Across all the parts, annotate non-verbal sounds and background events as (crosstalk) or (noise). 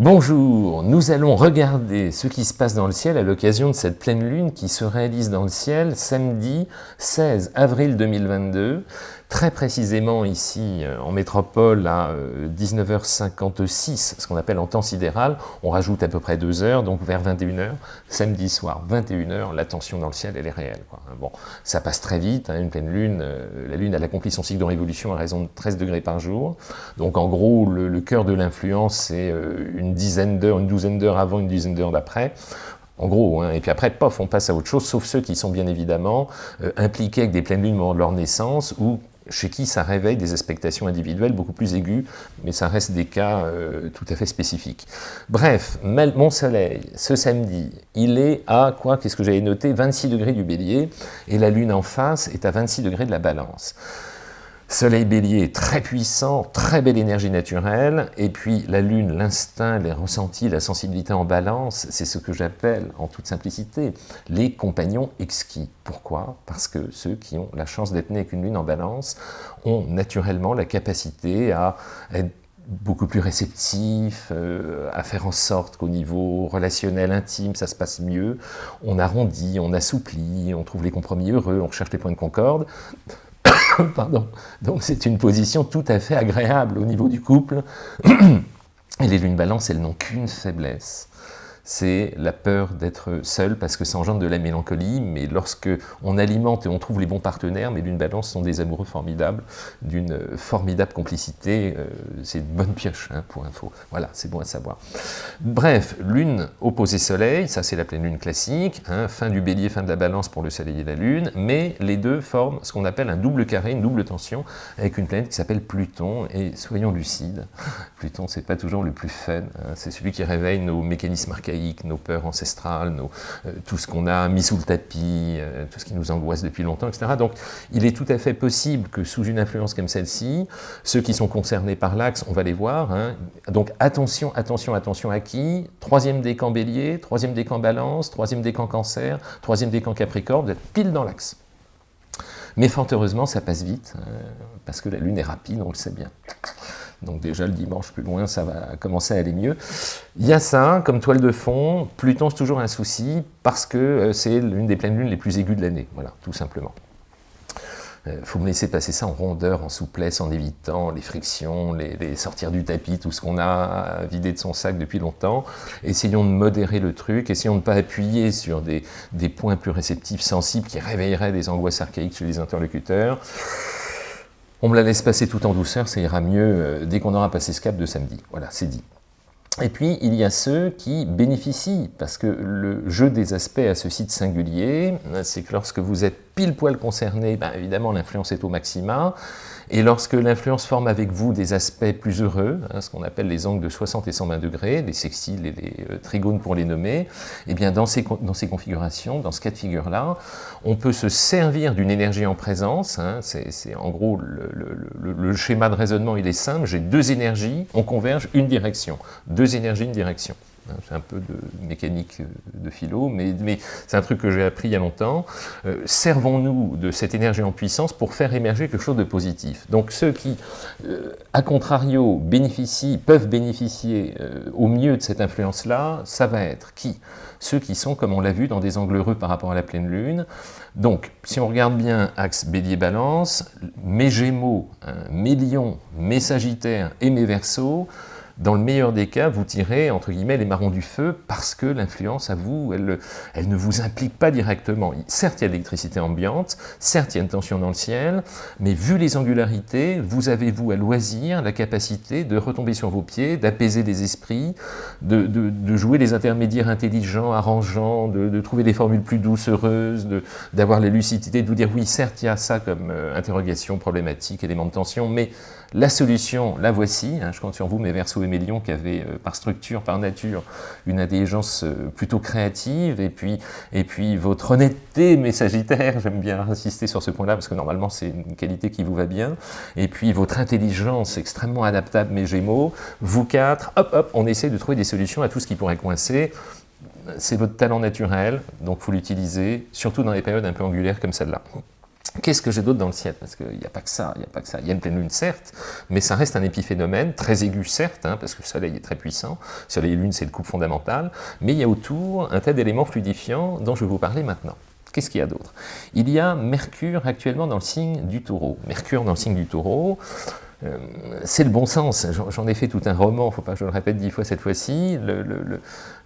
Bonjour, nous allons regarder ce qui se passe dans le ciel à l'occasion de cette pleine lune qui se réalise dans le ciel samedi 16 avril 2022 très précisément ici euh, en métropole à 19h56, euh, ce qu'on appelle en temps sidéral, on rajoute à peu près deux heures, donc vers 21h, samedi soir, 21h, la tension dans le ciel, elle est réelle. Quoi. Bon, ça passe très vite, hein, une pleine lune, euh, la lune a accompli son cycle de révolution à raison de 13 degrés par jour, donc en gros, le, cœur de l'influence, c'est une dizaine d'heures, une douzaine d'heures avant, une dizaine d'heures d'après, en gros, hein. et puis après, pof, on passe à autre chose, sauf ceux qui sont bien évidemment impliqués avec des pleines lunes au moment de leur naissance, ou chez qui ça réveille des expectations individuelles beaucoup plus aiguës, mais ça reste des cas euh, tout à fait spécifiques. Bref, mon soleil, ce samedi, il est à, quoi, qu'est-ce que j'avais noté 26 degrés du bélier, et la lune en face est à 26 degrés de la balance. Soleil bélier très puissant, très belle énergie naturelle, et puis la lune, l'instinct, les ressentis, la sensibilité en balance, c'est ce que j'appelle, en toute simplicité, les compagnons exquis. Pourquoi? Parce que ceux qui ont la chance d'être nés avec une lune en balance ont naturellement la capacité à être beaucoup plus réceptifs, euh, à faire en sorte qu'au niveau relationnel, intime, ça se passe mieux. On arrondit, on assouplit, on trouve les compromis heureux, on recherche les points de concorde. (laughs) Donc c'est une position tout à fait agréable au niveau du couple. (clears throat) Et les lunes balance, elles n'ont qu'une faiblesse, c'est la peur d'être seul parce que ça engendre de la mélancolie, mais lorsque on alimente et on trouve les bons partenaires, mais l'une balance sont des amoureux formidables, d'une formidable complicité, euh, c'est une bonne pioche hein, pour info, voilà, c'est bon à savoir. Bref, lune opposée soleil, ça c'est la pleine lune classique, hein, fin du bélier, fin de la balance pour le soleil et la lune, mais les deux forment ce qu'on appelle un double carré, une double tension, avec une planète qui s'appelle Pluton, et soyons lucides, (laughs) Pluton c'est pas toujours le plus fun, hein, c'est celui qui réveille nos mécanismes archaïques, nos peurs ancestrales, euh, tout ce qu'on a mis sous le tapis, euh, tout ce qui nous angoisse depuis longtemps, etc. Donc il est tout à fait possible que sous une influence comme celle-ci, ceux qui sont concernés par l'axe, on va les voir, hein. donc attention, attention, attention à qui? Troisième décan bélier, troisième décan balance, troisième décan cancer, troisième décan capricorne, vous êtes pile dans l'axe. Mais fort heureusement, ça passe vite, euh, parce que la Lune est rapide, on le sait bien. Donc déjà le dimanche plus loin, ça va commencer à aller mieux. Il y a ça, comme toile de fond, Pluton c'est toujours un souci, parce que euh, c'est l'une des pleines lunes les plus aiguës de l'année, voilà, tout simplement. Il euh, faut me laisser passer ça en rondeur, en souplesse, en évitant les frictions, les, sortir du tapis, tout ce qu'on a vidé de son sac depuis longtemps. Essayons de modérer le truc, essayons de ne pas appuyer sur des, des points plus réceptifs, sensibles, qui réveilleraient des angoisses archaïques chez les interlocuteurs. On me la laisse passer tout en douceur, ça ira mieux euh, dès qu'on aura passé ce cap de samedi. Voilà, c'est dit. Et puis, il y a ceux qui bénéficient, parce que le jeu des aspects à ce site singulier, c'est que lorsque vous êtes pile poil concerné, ben évidemment l'influence est au maxima, et lorsque l'influence forme avec vous des aspects plus heureux, hein, ce qu'on appelle les angles de 60 et 120 degrés, les sextiles et les euh, trigones pour les nommer, et eh bien dans ces, dans ces configurations, dans ce cas de figure-là, on peut se servir d'une énergie en présence, hein, c'est en gros le, le, schéma de raisonnement il est simple, j'ai deux énergies, on converge une direction, deux énergies, une direction. Hein, c'est un peu de mécanique euh, de philo, mais, c'est un truc que j'ai appris il y a longtemps. Euh, servons-nous de cette énergie en puissance pour faire émerger quelque chose de positif. Donc ceux qui, euh, à contrario, bénéficient, peuvent bénéficier au mieux de cette influence-là, ça va être qui? Ceux qui sont, comme on l'a vu, dans des angles heureux par rapport à la pleine lune. Donc, si on regarde bien axe bélier-balance, mes gémeaux, hein, mes lions, mes sagittaires et mes versos, dans le meilleur des cas, vous tirez, entre guillemets, les marrons du feu parce que l'influence à vous, elle, ne vous implique pas directement. Certes, il y a de l'électricité ambiante, certes, il y a une tension dans le ciel, mais vu les angularités, vous avez, vous, à loisir, la capacité de retomber sur vos pieds, d'apaiser les esprits, de, de, jouer les intermédiaires intelligents, arrangeants, de, trouver des formules plus douces, heureuses, d'avoir la lucidité, de vous dire, oui, certes, il y a ça comme euh, interrogation, problématique, élément de tension, mais la solution, la voici, hein, je compte sur vous, mes versos et mes lions, qui avaient euh, par structure, par nature, une intelligence euh, plutôt créative, et puis, et puis votre honnêteté, mes sagittaires, (laughs) j'aime bien insister sur ce point-là, parce que normalement c'est une qualité qui vous va bien, et puis votre intelligence extrêmement adaptable, mes gémeaux, vous quatre, hop hop, on essaie de trouver des solutions à tout ce qui pourrait coincer, c'est votre talent naturel, donc faut l'utiliser, surtout dans les périodes un peu angulaires comme celle-là. Qu'est-ce que j'ai d'autre dans le ciel? Parce qu'il n'y a pas que ça, il n'y a pas que ça. Il y a une pleine lune, certes, mais ça reste un épiphénomène, très aigu, certes, hein, parce que le soleil est très puissant. Soleil et lune, c'est le couple fondamental. Mais il y a autour un tas d'éléments fluidifiants dont je vais vous parler maintenant. Qu'est-ce qu'il y a d'autre? Il y a Mercure actuellement dans le signe du taureau. Mercure dans le signe du taureau, euh, c'est le bon sens. J'en ai fait tout un roman, il ne faut pas que je le répète dix fois cette fois-ci.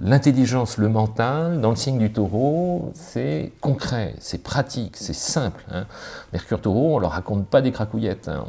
L'intelligence, le, mental, dans le signe du taureau, c'est concret, c'est pratique, c'est simple. Hein. Mercure taureau, on ne leur raconte pas des cracouillettes, hein.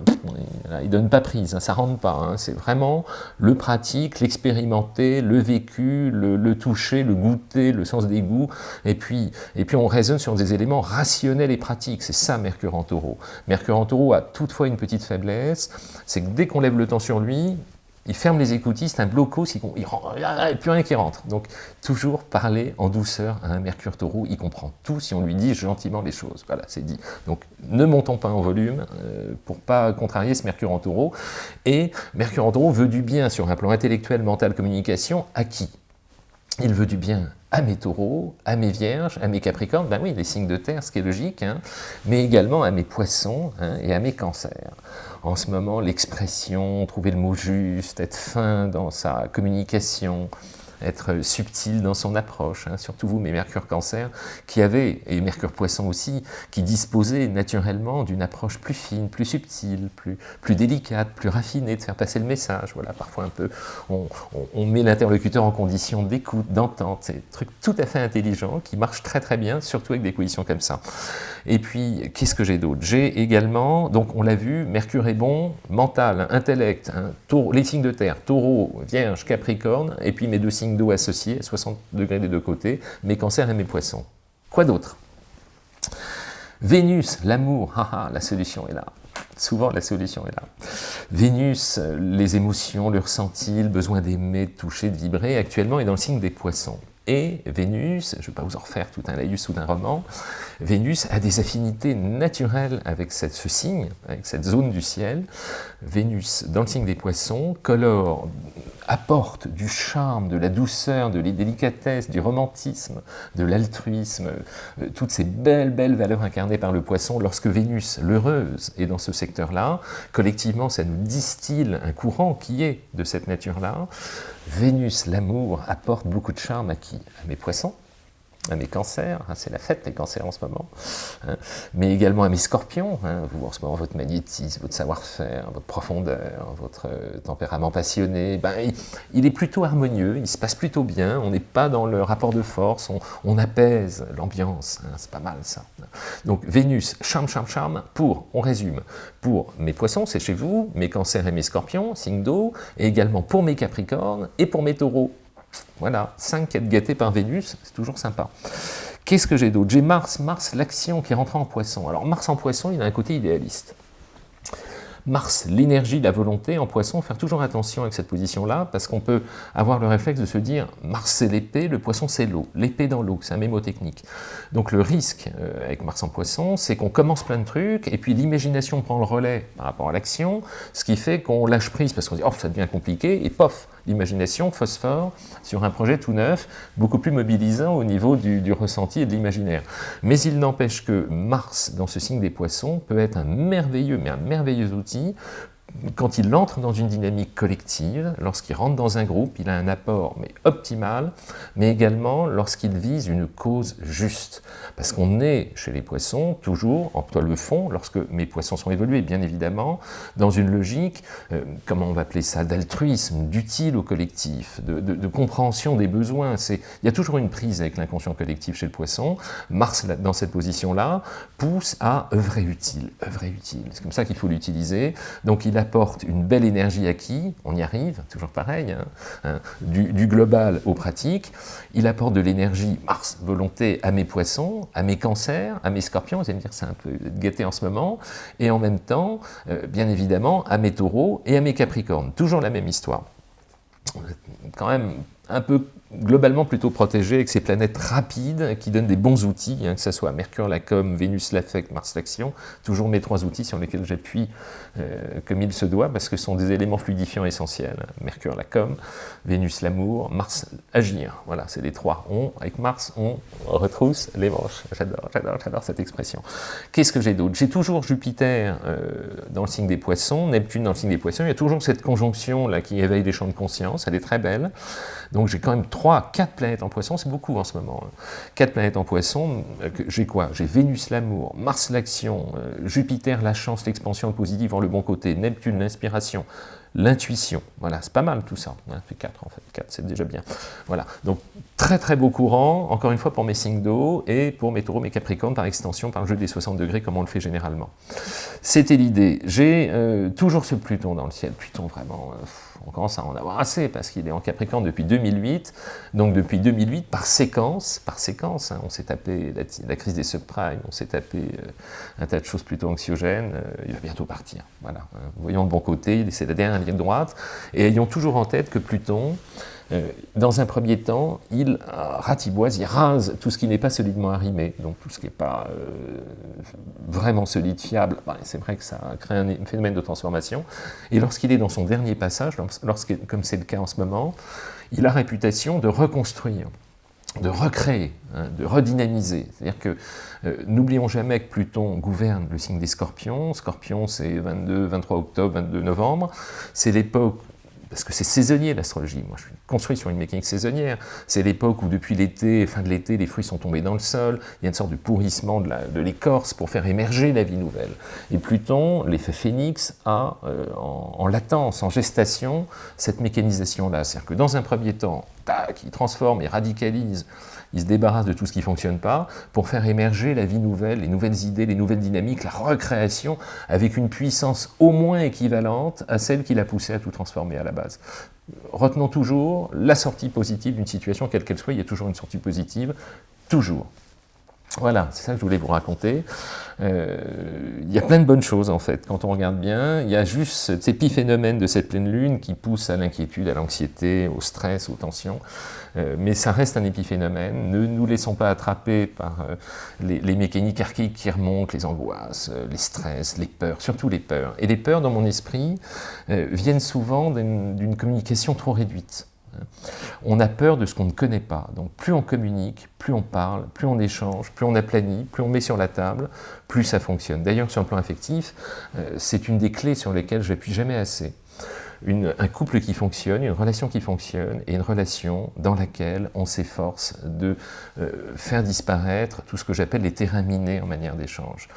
ils ne donnent pas prise, hein, ça ne rentre pas. C'est vraiment le pratique, l'expérimenter, le vécu, le, toucher, le goûter, le sens des goûts. Et puis, et puis on raisonne sur des éléments rationnels et pratiques. C'est ça Mercure en taureau. Mercure en taureau a toutefois une petite faiblesse, c'est que dès qu'on lève le temps sur lui, il ferme les écoutistes, un blocos, il n'y plus rien qui rentre. Donc, toujours parler en douceur à un Mercure taureau, il comprend tout si on lui dit gentiment les choses. Voilà, c'est dit. Donc, ne montons pas en volume euh, pour pas contrarier ce Mercure en taureau. Et Mercure en taureau veut du bien sur un plan intellectuel, mental, communication, à qui? Il veut du bien à mes taureaux, à mes vierges, à mes capricornes, ben oui, les signes de terre, ce qui est logique, hein, mais également à mes poissons hein, et à mes cancers. En ce moment, l'expression, trouver le mot juste, être fin dans sa communication, être subtil dans son approche, hein, surtout vous, mes Mercure Cancer, qui avez, et Mercure Poisson aussi, qui disposaient naturellement d'une approche plus fine, plus subtile, plus, plus délicate, plus raffinée, de faire passer le message. Voilà, parfois un peu, on, met l'interlocuteur en condition d'écoute, d'entente, c'est un truc tout à fait intelligent, qui marche très très bien, surtout avec des positions comme ça. Et puis, qu'est-ce que j'ai d'autre? J'ai également, donc on l'a vu, Mercure est bon, mental, intellect, hein, les signes de terre, taureau, vierge, capricorne, et puis mes deux signes d'eau associés, 60 degrés des deux côtés, mes cancers et mes poissons. Quoi d'autre? Vénus, l'amour, la solution est là. Souvent, la solution est là. Vénus, les émotions, le ressenti, le besoin d'aimer, de toucher, de vibrer, actuellement est dans le signe des poissons. Et Vénus, je ne vais pas vous en refaire tout un laïus ou d'un roman, Vénus a des affinités naturelles avec ce signe, avec cette zone du ciel. Vénus, dans le signe des poissons, colore, apporte du charme, de la douceur, de la délicatesse, du romantisme, de l'altruisme, euh, toutes ces belles, belles valeurs incarnées par le poisson. Lorsque Vénus, l'heureuse, est dans ce secteur-là, collectivement, ça nous distille un courant qui est de cette nature-là. Vénus, l'amour, apporte beaucoup de charme à qui? À mes poissons, à mes cancers, hein, c'est la fête les cancers en ce moment, hein, mais également à mes scorpions, hein, vous en ce moment votre magnétisme, votre savoir-faire, votre profondeur, votre euh, tempérament passionné, ben, il, est plutôt harmonieux, il se passe plutôt bien, on n'est pas dans le rapport de force, on, apaise l'ambiance, c'est pas mal ça. Donc Vénus, charme, charme, charme, pour, on résume, pour mes poissons, c'est chez vous, mes cancers et mes scorpions, signe d'eau, et également pour mes capricornes et pour mes taureaux, voilà, 5 être gâtés par Vénus, c'est toujours sympa. Qu'est-ce que j'ai d'autre? J'ai Mars, Mars, l'action qui rentre en poisson. Alors Mars en poisson, il a un côté idéaliste. Mars, l'énergie, la volonté, en poisson, faire toujours attention avec cette position-là, parce qu'on peut avoir le réflexe de se dire Mars c'est l'épée, le poisson c'est l'eau. L'épée dans l'eau, c'est un mémotechnique. Donc le risque euh, avec Mars en poisson, c'est qu'on commence plein de trucs, et puis l'imagination prend le relais par rapport à l'action, ce qui fait qu'on lâche prise, parce qu'on dit oh ça devient compliqué, et pof, l'imagination phosphore sur un projet tout neuf, beaucoup plus mobilisant au niveau du, du ressenti et de l'imaginaire. Mais il n'empêche que Mars, dans ce signe des poissons, peut être un merveilleux, mais un merveilleux outil quand il entre dans une dynamique collective, lorsqu'il rentre dans un groupe, il a un apport mais optimal, mais également lorsqu'il vise une cause juste. Parce qu'on est, chez les poissons, toujours, en toi le fond, lorsque mes poissons sont évolués, bien évidemment, dans une logique, euh, comment on va appeler ça, d'altruisme, d'utile au collectif, de, compréhension des besoins. Il y a toujours une prise avec l'inconscient collectif chez le poisson. Mars, dans cette position-là, pousse à œuvrer utile, œuvrer utile. C'est comme ça qu'il faut l'utiliser. Donc il apporte une belle énergie qui On y arrive, toujours pareil, hein, hein, du, global aux pratiques. Il apporte de l'énergie, Mars, volonté, à mes poissons, à mes cancers, à mes scorpions, vous allez me dire c'est un peu gâté en ce moment, et en même temps, euh, bien évidemment, à mes taureaux et à mes capricornes. Toujours la même histoire. Quand même un peu globalement plutôt protégé avec ces planètes rapides qui donnent des bons outils, hein, que ce soit Mercure, la com, Vénus, l'affect, Mars, l'action, toujours mes trois outils sur lesquels j'appuie euh, comme il se doit, parce que ce sont des éléments fluidifiants essentiels. Mercure, la com, Vénus, l'amour, Mars, agir. Voilà, c'est les trois. On, avec Mars, on retrousse les manches. J'adore, j'adore, j'adore cette expression. Qu'est-ce que j'ai d'autre? J'ai toujours Jupiter euh, dans le signe des poissons, Neptune dans le signe des poissons, il y a toujours cette conjonction là qui éveille les champs de conscience, elle est très belle. J'ai quand même 3, 4 planètes en poisson, c'est beaucoup en ce moment. 4 hein. planètes en poisson, euh, j'ai quoi? J'ai Vénus l'amour, Mars l'action, euh, Jupiter la chance, l'expansion positive en le bon côté, Neptune l'inspiration, l'intuition. Voilà, c'est pas mal tout ça. Hein, fait 4 en fait, 4 c'est déjà bien. Voilà, donc très très beau courant, encore une fois pour mes signes d'eau et pour mes taureaux, mes capricornes par extension, par le jeu des 60 degrés comme on le fait généralement. C'était l'idée. J'ai euh, toujours ce Pluton dans le ciel, Pluton vraiment on commence à en avoir assez parce qu'il est en Capricorne depuis 2008. Donc depuis 2008, par séquence, par séquence, hein, on s'est tapé la, crise des subprimes, on s'est tapé euh, un tas de choses plutôt anxiogènes. Euh, il va bientôt partir. Voilà. Hein. Voyons le bon côté, c'est la dernière ligne droite. Et ayons toujours en tête que Pluton, euh, dans un premier temps, il ratiboise, il rase tout ce qui n'est pas solidement arrimé, donc tout ce qui n'est pas euh, vraiment solide, fiable, ben, c'est vrai que ça crée un, phénomène de transformation. Et lorsqu'il est dans son dernier passage, comme c'est le cas en ce moment, il a réputation de reconstruire de recréer, hein, de redynamiser. C'est-à-dire que euh, n'oublions jamais que Pluton gouverne le signe des scorpions. Scorpion, c'est 22, 23 octobre, 22 novembre. C'est l'époque parce que c'est saisonnier l'astrologie, moi je suis construit sur une mécanique saisonnière, c'est l'époque où depuis l'été, fin de l'été, les fruits sont tombés dans le sol, il y a une sorte de pourrissement de l'écorce pour faire émerger la vie nouvelle. Et Pluton, l'effet phénix, a euh, en, latence, en gestation, cette mécanisation-là. C'est-à-dire que dans un premier temps, tac, il transforme et radicalise il se débarrasse de tout ce qui ne fonctionne pas pour faire émerger la vie nouvelle, les nouvelles idées, les nouvelles dynamiques, la recréation avec une puissance au moins équivalente à celle qui l'a poussé à tout transformer à la base. Retenons toujours la sortie positive d'une situation, quelle qu'elle soit, il y a toujours une sortie positive, toujours. Voilà, c'est ça que je voulais vous raconter. Euh, il y a plein de bonnes choses en fait, quand on regarde bien. Il y a juste cet épiphénomène de cette pleine lune qui pousse à l'inquiétude, à l'anxiété, au stress, aux tensions. Euh, mais ça reste un épiphénomène. Ne nous laissons pas attraper par euh, les, mécaniques archaïques qui remontent, les angoisses, les stress, les peurs, surtout les peurs. Et les peurs, dans mon esprit, viennent souvent d'une communication trop réduite. On a peur de ce qu'on ne connaît pas. Donc plus on communique, plus on parle, plus on échange, plus on aplanit, plus on met sur la table, plus ça fonctionne. D'ailleurs, sur le plan affectif, euh, c'est une des clés sur lesquelles je n'appuie jamais assez. un couple qui fonctionne, une relation qui fonctionne, et une relation dans laquelle on s'efforce de euh, faire disparaître tout ce que j'appelle les terrains en manière d'échange.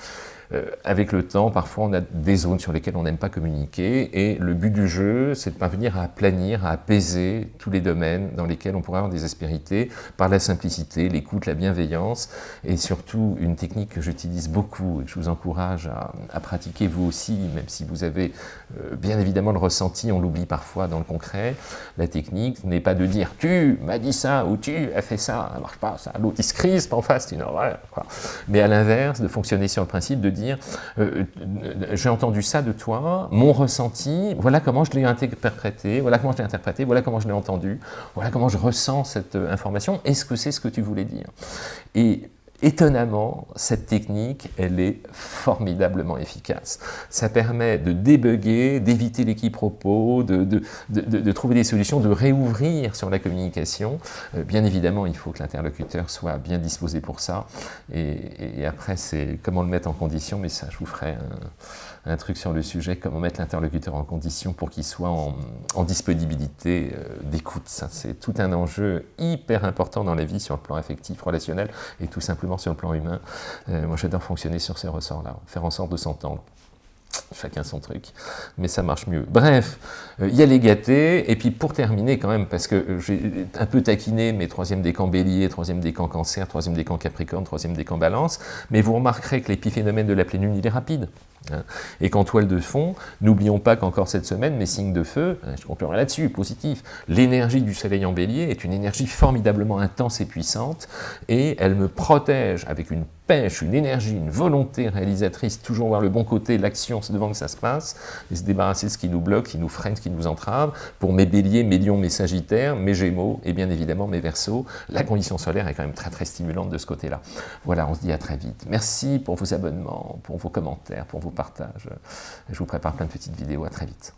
Euh, avec le temps, parfois on a des zones sur lesquelles on n'aime pas communiquer, et le but du jeu, c'est de parvenir à aplanir, à apaiser tous les domaines dans lesquels on pourrait avoir des aspérités, par la simplicité, l'écoute, la bienveillance, et surtout une technique que j'utilise beaucoup et que je vous encourage à, pratiquer vous aussi, même si vous avez euh, bien évidemment le ressenti, on l'oublie parfois dans le concret, la technique n'est pas de dire « tu m'as dit ça » ou « tu as fait ça », ça marche pas, ça, l'autre il se crispe en face, c'est une horreur, mais à l'inverse, de fonctionner sur le principe de dire euh, euh, j'ai entendu ça de toi, mon ressenti, voilà comment je l'ai interprété, voilà comment je l'ai interprété, voilà comment je l'ai entendu, voilà comment je ressens cette euh, information, est-ce que c'est ce que tu voulais dire? Étonnamment, cette technique, elle est formidablement efficace. Ça permet de débugger, d'éviter les quiproquos, de, de, trouver des solutions, de réouvrir sur la communication. Euh, bien évidemment, il faut que l'interlocuteur soit bien disposé pour ça. Et, après, c'est comment le mettre en condition, mais ça, je vous ferai un, truc sur le sujet, comment mettre l'interlocuteur en condition pour qu'il soit en, disponibilité euh, d'écoute. C'est tout un enjeu hyper important dans la vie sur le plan affectif, relationnel, et tout simplement sur le plan humain. Euh, moi, j'adore fonctionner sur ces ressorts-là, faire en sorte de s'entendre. Chacun son truc, mais ça marche mieux. Bref, euh, il y a les gâtés, et puis pour terminer quand même, parce que j'ai un peu taquiné mes troisième décan bélier, troisième décan cancer, troisième décan capricorne, troisième décan balance, mais vous remarquerez que l'épiphénomène de la pleine lune, il est rapide. Et qu'en toile de fond, n'oublions pas qu'encore cette semaine, mes signes de feu, hein, je conclurai là-dessus, positif, l'énergie du soleil en bélier est une énergie formidablement intense et puissante, et elle me protège avec une une énergie, une volonté réalisatrice, toujours voir le bon côté, l'action devant que ça se passe, et se débarrasser de ce qui nous bloque, qui nous freine, qui nous entrave. Pour mes béliers, mes lions, mes sagittaires, mes gémeaux, et bien évidemment mes versos, la condition solaire est quand même très très stimulante de ce côté-là. Voilà, on se dit à très vite. Merci pour vos abonnements, pour vos commentaires, pour vos partages. Je vous prépare plein de petites vidéos, à très vite.